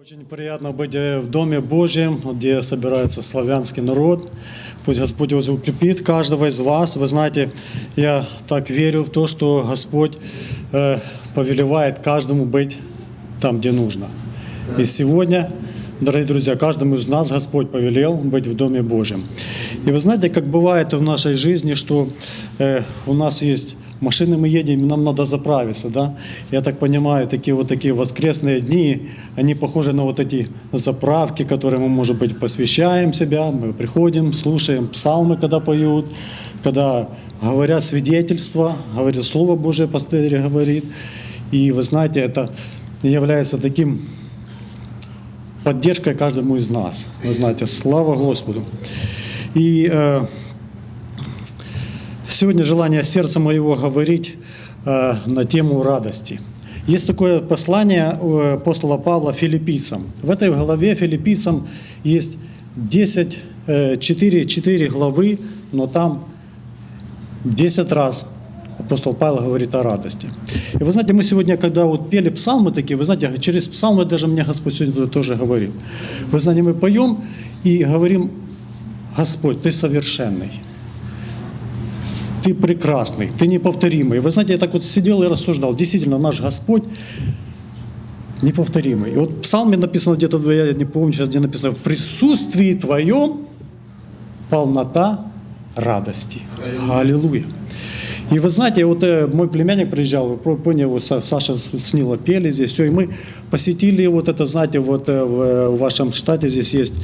Очень приятно быть э, в Доме Божьем, где собирается славянский народ. Пусть Господь вас укрепит, каждого из вас. Вы знаете, я так верю в то, что Господь э, повелевает каждому быть там, где нужно. И сегодня, дорогие друзья, каждому из нас Господь повелел быть в Доме Божьем. И вы знаете, как бывает в нашей жизни, что э, у нас есть машины мы едем, нам надо заправиться, да? Я так понимаю, такие вот такие воскресные дни, они похожи на вот эти заправки, которые мы, может быть, посвящаем себя, мы приходим, слушаем псалмы, когда поют, когда говорят свидетельства, говорят Слово Божие, пастырь говорит. И вы знаете, это является таким поддержкой каждому из нас. Вы знаете, слава Господу. И э, Сегодня желание сердца моего говорить э, на тему радости. Есть такое послание у апостола Павла филиппийцам. В этой главе филиппийцам есть 10, э, 4, 4 главы, но там 10 раз апостол Павел говорит о радости. И вы знаете, мы сегодня, когда вот пели псалмы такие, вы знаете, через псалмы даже мне Господь сегодня тоже говорил. Вы знаете, мы поем и говорим, Господь, Ты совершенный ты прекрасный, ты неповторимый. Вы знаете, я так вот сидел и рассуждал. Действительно, наш Господь неповторимый. И вот в псалме написано где-то, я не помню сейчас, где написано, в присутствии твоем полнота радости. Аллилуйя. И вы знаете, вот э, мой племянник приезжал, вы поняли, Саша с Нила пели здесь, все, и мы посетили вот это, знаете, вот э, в, в вашем штате здесь есть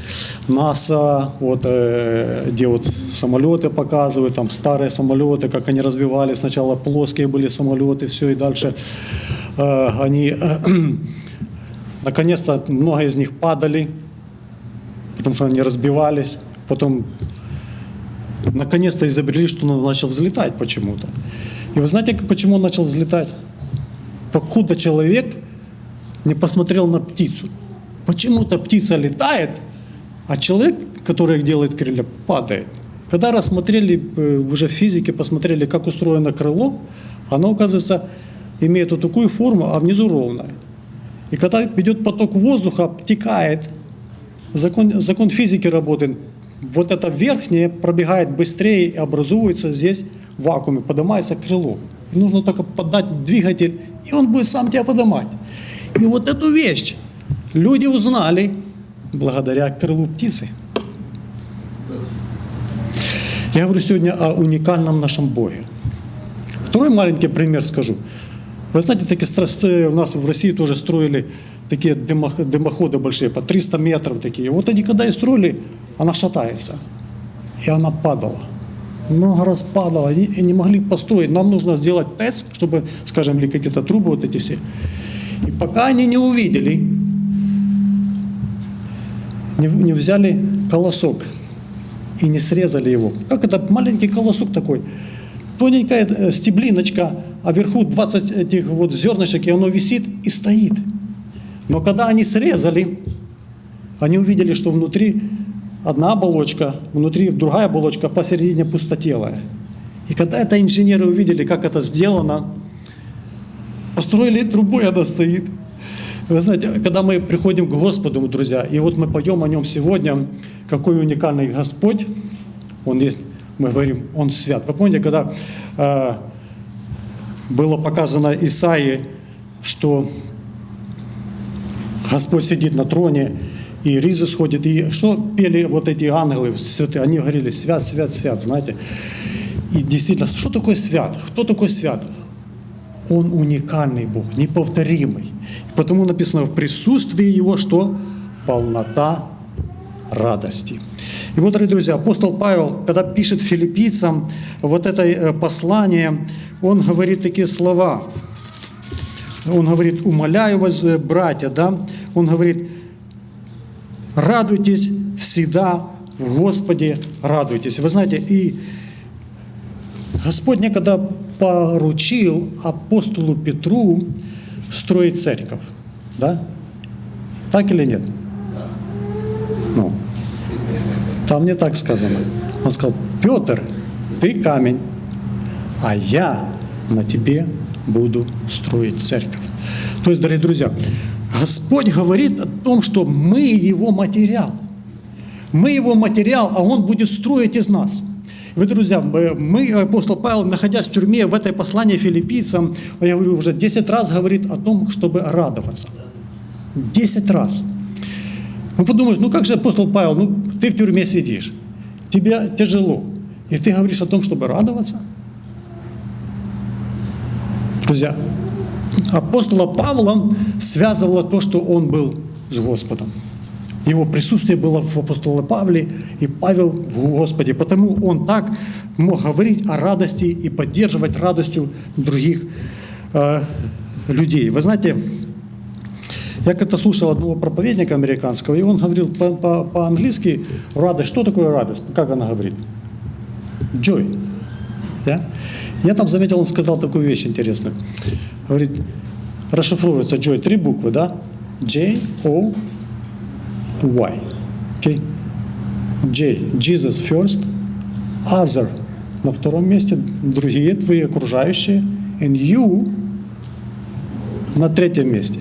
НАСА, вот э, где вот самолеты показывают, там старые самолеты, как они развивались, сначала плоские были самолеты, все, и дальше э, они, э, наконец-то, много из них падали, потому что они разбивались, потом наконец-то изобрели, что он начал взлетать почему-то. И вы знаете, почему он начал взлетать? Покуда человек не посмотрел на птицу. Почему-то птица летает, а человек, который делает крылья, падает. Когда рассмотрели э, уже в физике, посмотрели, как устроено крыло, оно, оказывается, имеет вот такую форму, а внизу ровное. И когда идет поток воздуха, обтекает, закон, закон физики работает, вот это верхнее пробегает быстрее и образуется здесь в вакууме, поднимается крыло. И нужно только подать двигатель, и он будет сам тебя поднимать. И вот эту вещь люди узнали благодаря крылу птицы. Я говорю сегодня о уникальном нашем Боге. Второй маленький пример скажу. Вы знаете, такие у нас в России тоже строили такие дымоходы большие, по 300 метров такие. Вот они когда и строили, она шатается. И она падала. Много раз падала, и не могли построить. Нам нужно сделать ТЭЦ, чтобы, скажем, или какие-то трубы вот эти все. И пока они не увидели, не, не взяли колосок и не срезали его. Как это маленький колосок такой, тоненькая э, стеблиночка, а вверху 20 этих вот зернышек, и оно висит и стоит. Но когда они срезали, они увидели, что внутри одна оболочка, внутри другая оболочка, посередине пустотелая. И когда это инженеры увидели, как это сделано, построили трубу, и она стоит. Вы знаете, когда мы приходим к Господу, друзья, и вот мы поем о Нем сегодня, какой уникальный Господь, Он есть, мы говорим, Он свят. Вы помните, когда э, было показано Исаии, что Господь сидит на троне, и ризы сходят. И что пели вот эти ангелы святые? Они говорили, свят, свят, свят, знаете. И действительно, что такое свят? Кто такой свят? Он уникальный Бог, неповторимый. Потому написано в присутствии Его, что полнота радости. И вот, дорогие друзья, апостол Павел, когда пишет филиппийцам вот это э, послание, он говорит такие слова. Он говорит, умоляю вас, э, братья, да, он говорит, радуйтесь всегда в Господе, радуйтесь. Вы знаете, и Господь некогда поручил апостолу Петру строить церковь. Да? Так или нет? Ну, там не так сказано. Он сказал, Петр, ты камень, а я на тебе буду строить церковь. То есть, дорогие друзья, Господь говорит о том, что мы Его материал. Мы Его материал, а Он будет строить из нас. Вы, друзья, мы, апостол Павел, находясь в тюрьме, в этой послании филиппийцам, я говорю, уже 10 раз говорит о том, чтобы радоваться. 10 раз. Ну, подумаешь, ну как же апостол Павел, ну ты в тюрьме сидишь, тебе тяжело, и ты говоришь о том, чтобы радоваться? Друзья, апостола Павла связывало то, что он был с Господом. Его присутствие было в апостоле Павле, и Павел в Господе. Потому он так мог говорить о радости и поддерживать радостью других э, людей. Вы знаете, я как-то слушал одного проповедника американского, и он говорил по-английски радость. Что такое радость? Как она говорит? Joy. Да? Я там заметил, он сказал такую вещь интересную. Говорит, расшифровывается joy, три буквы, да? J, O, Y. Okay? J, Jesus first, other на втором месте, другие твои окружающие, and you на третьем месте.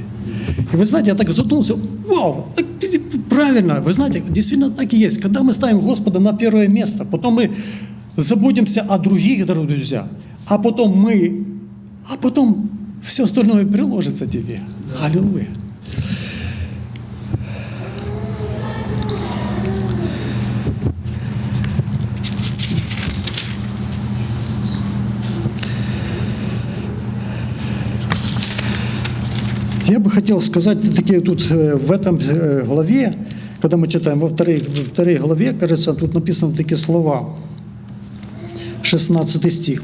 И вы знаете, я так задумался, вау, так, правильно, вы знаете, действительно так и есть. Когда мы ставим Господа на первое место, потом мы забудемся о других, дорогие друзья, а потом мы, а потом все остальное приложится тебе. Аллилуйя. Я бы хотел сказать, такие тут э, в этом э, главе, когда мы читаем во второй, во второй главе, кажется, тут написаны такие слова, 16 стих.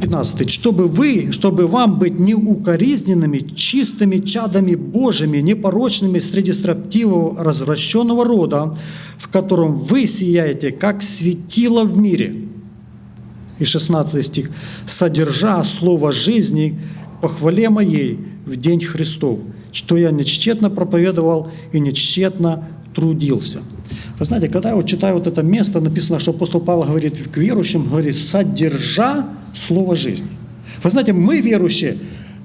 15. «Чтобы вы, чтобы вам быть неукоризненными, чистыми чадами Божьими, непорочными среди строптивого, развращенного рода, в котором вы сияете, как светило в мире». И 16 стих. «Содержа слово жизни, похвале моей в день Христов, что я нечтетно проповедовал и нечтетно трудился». Вы знаете, когда я вот читаю вот это место, написано, что апостол Павел говорит к верующим, говорит, содержа слово жизни. Вы знаете, мы, верующие,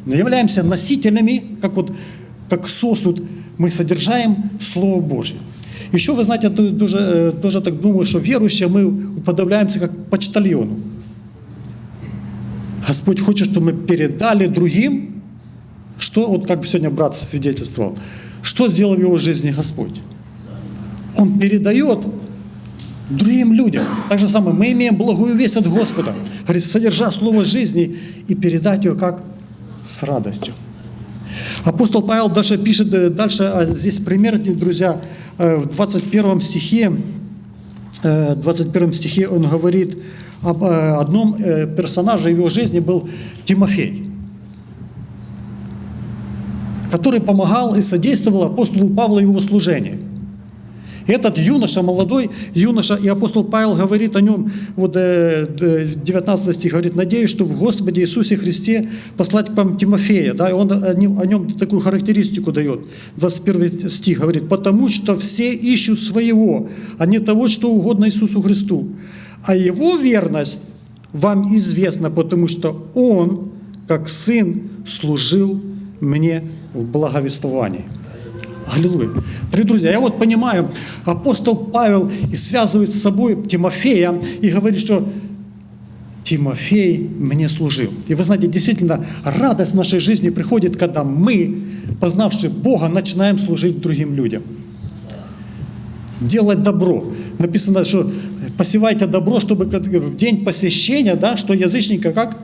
являемся носителями, как вот как сосуд, мы содержаем Слово Божье. Еще, вы знаете, я тоже, тоже так думаю, что верующие мы уподобляемся как почтальону. Господь хочет, чтобы мы передали другим, что, вот как сегодня брат свидетельствовал, что сделал в его жизни Господь. Он передает другим людям. Так же самое, мы имеем благую весть от Господа. Говорит, содержа слово жизни и передать ее как с радостью. Апостол Павел даже пишет э, дальше, а здесь пример, друзья, э, в 21 стихе, 21 э, стихе он говорит об одном персонаже его жизни был Тимофей, который помогал и содействовал апостолу Павлу его служению. Этот юноша, молодой юноша, и апостол Павел говорит о нем, вот 19 э, стих говорит, «Надеюсь, что в Господе Иисусе Христе послать к вам Тимофея». Да, и он о нем, такую характеристику дает. 21 стих говорит, «Потому что все ищут своего, а не того, что угодно Иисусу Христу. А его верность вам известна, потому что он, как сын, служил мне в благовествовании». Аллилуйя. Дорогие друзья, я вот понимаю, апостол Павел и связывает с собой Тимофея и говорит, что Тимофей мне служил. И вы знаете, действительно, радость в нашей жизни приходит, когда мы, познавши Бога, начинаем служить другим людям. Делать добро. Написано, что посевайте добро, чтобы в день посещения, да, что язычника как?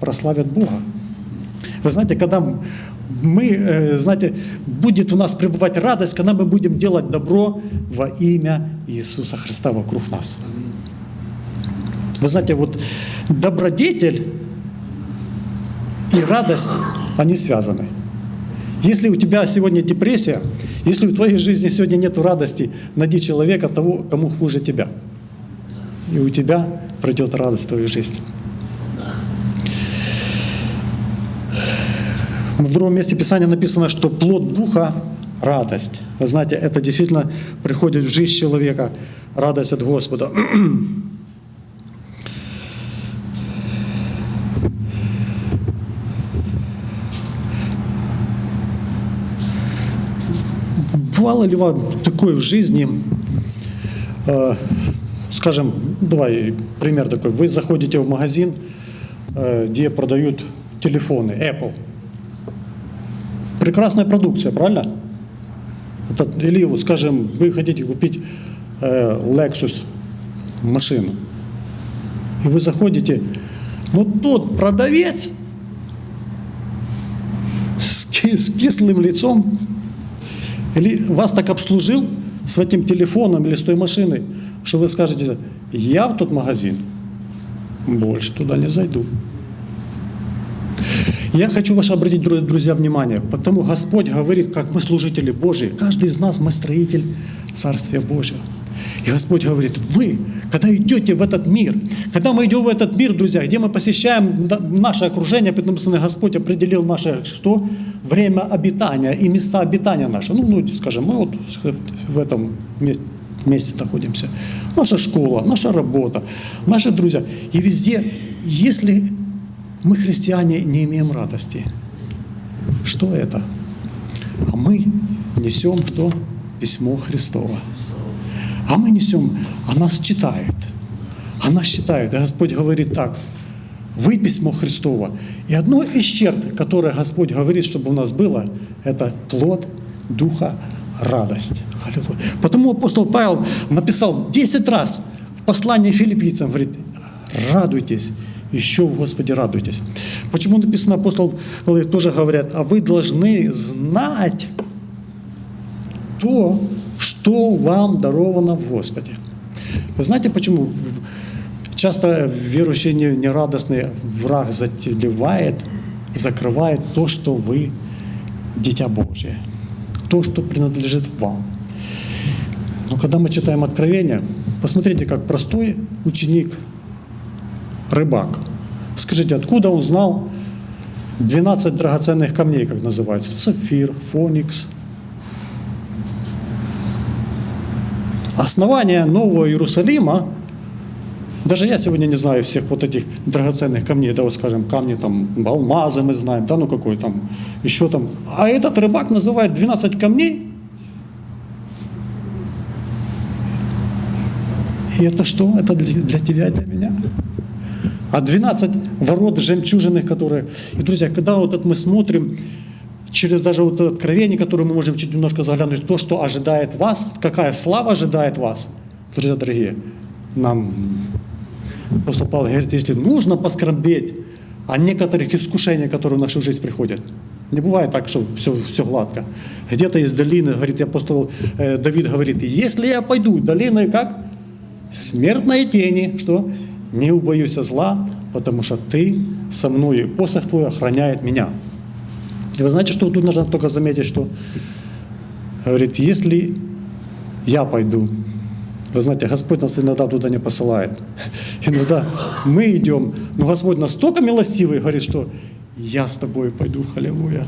Прославят Бога. Вы знаете, когда мы, э, знаете, будет у нас пребывать радость, когда мы будем делать добро во имя Иисуса Христа вокруг нас. Вы знаете, вот добродетель и радость, они связаны. Если у тебя сегодня депрессия, если в твоей жизни сегодня нет радости, найди человека того, кому хуже тебя. И у тебя пройдет радость в твою жизнь. В другом месте Писания написано, что плод Духа – радость. Вы знаете, это действительно приходит в жизнь человека, радость от Господа. Бывало ли вам такое в жизни, э, скажем, давай пример такой, вы заходите в магазин, э, где продают телефоны, Apple. Прекрасная продукция, правильно? Или, скажем, вы хотите купить э, Lexus машину, и вы заходите, но тот продавец с, ки- с кислым лицом или вас так обслужил с этим телефоном или с той машиной, что вы скажете, я в тот магазин больше туда не зайду. Я хочу ваше обратить, дру- друзья, внимание, потому Господь говорит, как мы служители Божьи, каждый из нас мы строитель Царствия Божьего. И Господь говорит, вы, когда идете в этот мир, когда мы идем в этот мир, друзья, где мы посещаем наше окружение, потому что Господь определил наше что? Время обитания и места обитания наши. Ну, ну, скажем, мы вот в этом ме- месте находимся. Наша школа, наша работа, наши друзья. И везде, если мы, христиане, не имеем радости, что это? А мы несем что? Письмо Христово. А мы несем, а нас читает. А нас читают. И Господь говорит так, вы письмо Христово. И одно из черт, которое Господь говорит, чтобы у нас было, это плод Духа радость. Аллилуйя. Потому апостол Павел написал 10 раз в послании филиппийцам, говорит, радуйтесь, еще в Господе радуйтесь. Почему написано апостол тоже говорят, а вы должны знать то, что вам даровано в Господе. Вы знаете, почему часто верующие не- нерадостные враг затевает, закрывает то, что вы дитя Божье, то, что принадлежит вам. Но когда мы читаем Откровение, посмотрите, как простой ученик, рыбак. Скажите, откуда он знал 12 драгоценных камней, как называется? Сапфир, фоникс, основание Нового Иерусалима, даже я сегодня не знаю всех вот этих драгоценных камней, да, вот скажем, камни там, алмазы мы знаем, да, ну какой там, еще там. А этот рыбак называет 12 камней. И это что? Это для, для тебя и для меня. А 12 ворот жемчужины, которые... И, друзья, когда вот это мы смотрим, через даже вот откровение, которое мы можем чуть немножко заглянуть, то, что ожидает вас, какая слава ожидает вас, друзья дорогие, нам апостол Павел говорит, если нужно поскорбеть о некоторых искушениях, которые в нашу жизнь приходят. Не бывает так, что все, все гладко. Где-то из долины, говорит апостол э, Давид, говорит, если я пойду долиной, как смертной тени, что не убоюсь зла, потому что ты со мной, посох твой охраняет меня. И вы знаете, что тут нужно только заметить, что говорит, если я пойду, вы знаете, Господь нас иногда туда не посылает. Иногда мы идем, но Господь настолько милостивый, говорит, что я с тобой пойду, аллилуйя.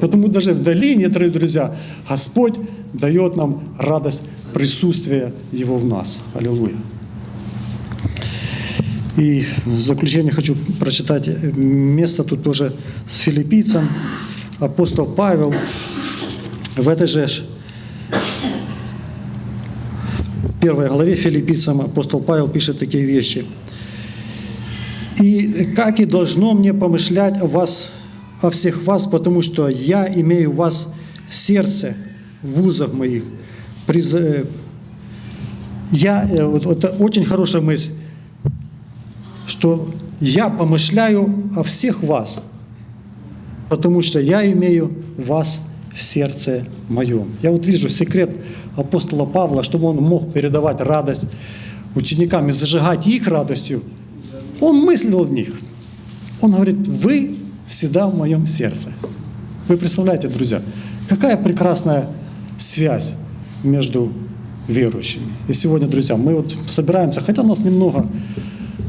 Потому даже в долине, дорогие друзья, Господь дает нам радость присутствия Его в нас. Аллилуйя. И в заключение хочу прочитать место тут тоже с филиппийцем. Апостол Павел в этой же первой главе филиппийцам апостол Павел пишет такие вещи. «И как и должно мне помышлять о вас, о всех вас, потому что я имею вас в сердце, в узах моих. Э, Я, э, вот это очень хорошая мысль, что я помышляю о всех вас, потому что я имею вас в сердце моем. Я вот вижу секрет апостола Павла, чтобы он мог передавать радость ученикам и зажигать их радостью. Он мыслил в них. Он говорит, вы всегда в моем сердце. Вы представляете, друзья, какая прекрасная связь между верующими. И сегодня, друзья, мы вот собираемся, хотя нас немного,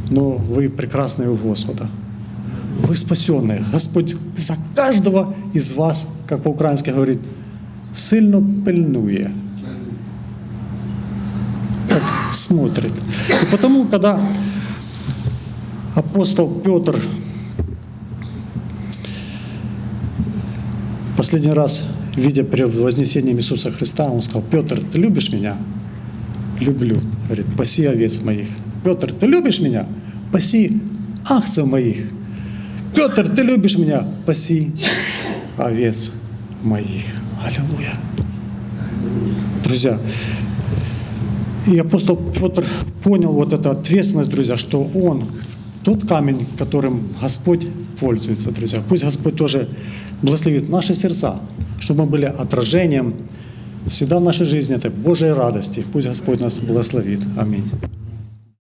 но вы прекрасные у Господа. Вы спасенные. Господь за каждого из вас, как по-украински говорит, сильно пильнує. Как смотрит. И потому, когда апостол Петр последний раз видя при вознесении Иисуса Христа, он сказал, Петр, ты любишь меня? Люблю. Говорит, паси овец моих. Петр, ты любишь меня? Паси ахцев моих. Петр, ты любишь меня? Паси овец моих. Аллилуйя. Друзья, и апостол Петр понял вот эту ответственность, друзья, что он тот камень, которым Господь пользуется, друзья. Пусть Господь тоже благословит наши сердца, чтобы мы были отражением всегда в нашей жизни этой Божьей радости. Пусть Господь нас благословит. Аминь.